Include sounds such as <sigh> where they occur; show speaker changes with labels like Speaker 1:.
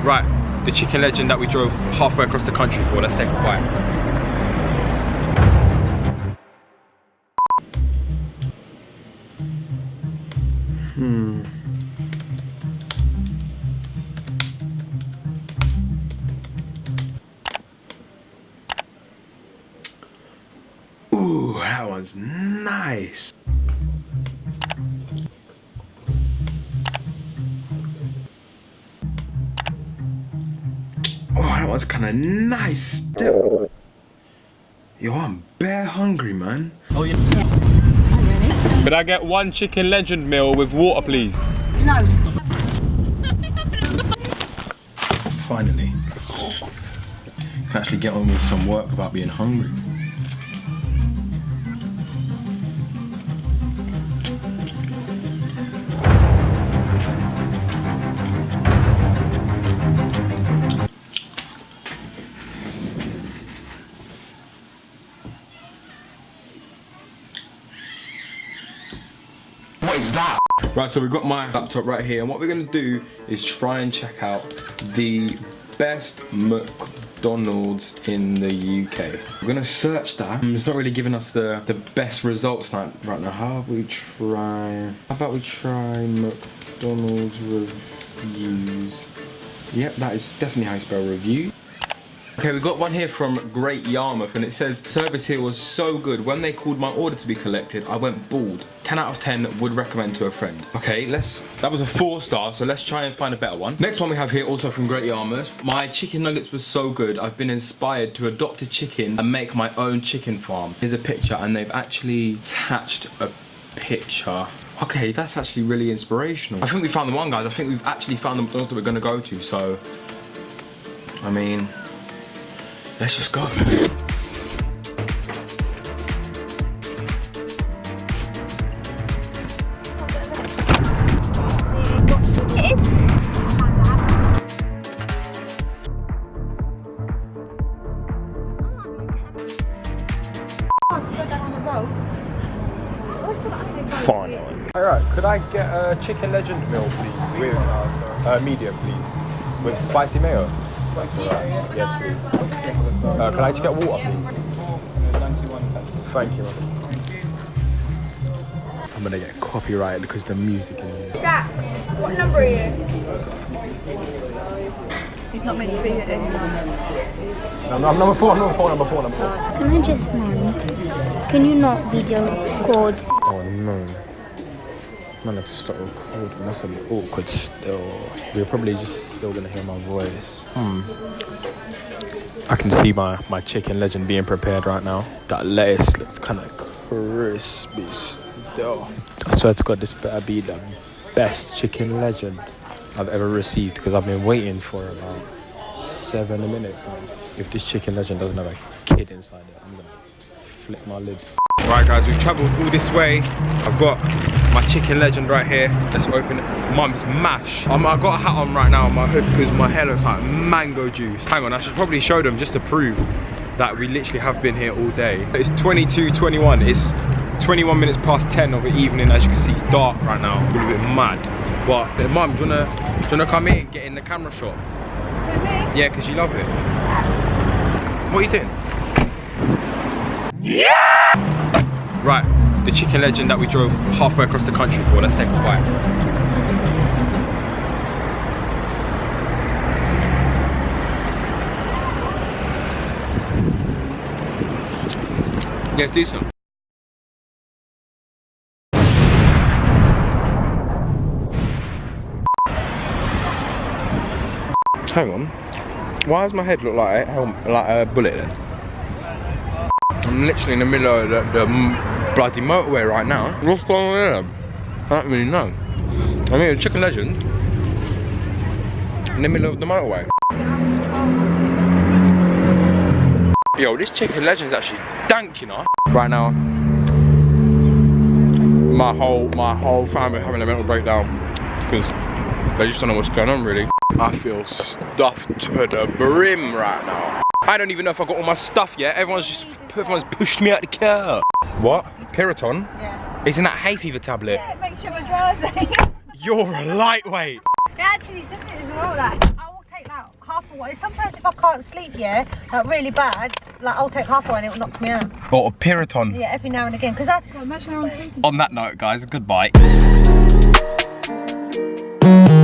Speaker 1: Right, the chicken legend that we drove halfway across the country for. Let's take a bite. Hmm. Ooh, that one's nice. That one's kind of nice still. Yo, I'm bare hungry, man.
Speaker 2: Oh, yeah.
Speaker 1: Could I get one chicken legend meal with water, please?
Speaker 3: No.
Speaker 1: Finally. Can actually get on with some work without being hungry.
Speaker 2: What is that?
Speaker 1: Right, so we've got my laptop right here, and what we're gonna do is try and check out the best McDonald's in the UK. We're gonna search that. Um, It's not really giving us the, the best results right now. How about we try, how about we try McDonald's reviews? Yep, that is definitely how you spell review. Okay, we've got one here from Great Yarmouth and it says, service here was so good. When they called my order to be collected, I went bald. 10 out of 10 would recommend to a friend. Okay, let's, that was a four star, so let's try and find a better one. Next one we have here, also from Great Yarmouth. My chicken nuggets were so good, I've been inspired to adopt a chicken and make my own chicken farm. Here's a picture and they've actually attached a picture. Okay, that's actually really inspirational. I think we found the one, guys. I think we've actually found the McDonald's that we're gonna go to, so, I mean, Let's just go. Finally. Alright, could I get a chicken legend meal, please? With uh, medium, please. With spicy mayo. That's alright. Yes, please. Uh, can I just get water, please? Thank you. I'm gonna get copyrighted because the music in here.
Speaker 3: Jack, what number are you? He's not meant to be here anymore.
Speaker 1: No, no, I'm number four, I'm number four, number four, number four.
Speaker 4: Can I just mind? Can you not video record?
Speaker 1: Oh no. Man, to start recording. That's a bit awkward still. We're probably just still gonna hear my voice. Hmm. I can see my, my chicken legend being prepared right now. That lettuce looks kind of crispy still. I swear to God, this better be the best chicken legend I've ever received because I've been waiting for about seven minutes now. If this chicken legend doesn't have a kid inside it, I'm gonna flip my lid. Right guys, we've travelled all this way. I've got my chicken legend right here. Let's open it. Mum's mash. Um, I've got a hat on right now on my hood because my hair looks like mango juice. Hang on, I should probably show them just to prove that we literally have been here all day. It's 22.21. It's 21 minutes past 10 of the evening. As you can see, it's dark right now. A little bit mad. But uh, mum, do you wanna, do you wanna come here and get in the camera shot? Yeah, because you love it. What are you doing? Right, the chicken legend that we drove halfway across the country for. Let's take a bite. Yeah, it's decent. Hang on. Why does my head look like a, like a bullet then? I'm literally in the middle of the, the bloody motorway right now. What's going on here? I don't really know. I mean, chicken legend in the middle of the motorway. Yo, this chicken legend is actually dank, you know. Right now, my whole my whole family having a mental breakdown because they just don't know what's going on really. I feel stuffed to the brim right now. I don't even know if I got all my stuff yet. Everyone's just everyone's pushed me out the car. What? Piriton?
Speaker 3: Yeah.
Speaker 1: Isn't that hay fever tablet?
Speaker 3: Yeah, it makes you have a drowsy. <laughs>
Speaker 1: You're a lightweight.
Speaker 3: it actually said it as well, like, I will take half a one. Sometimes if I can't sleep, yeah, like really bad, like I'll take half a one and it will knock me out.
Speaker 1: Or a Piriton.
Speaker 3: Yeah, every now and again. Because I imagine I'm sleeping.
Speaker 1: On that note, guys, goodbye. <laughs>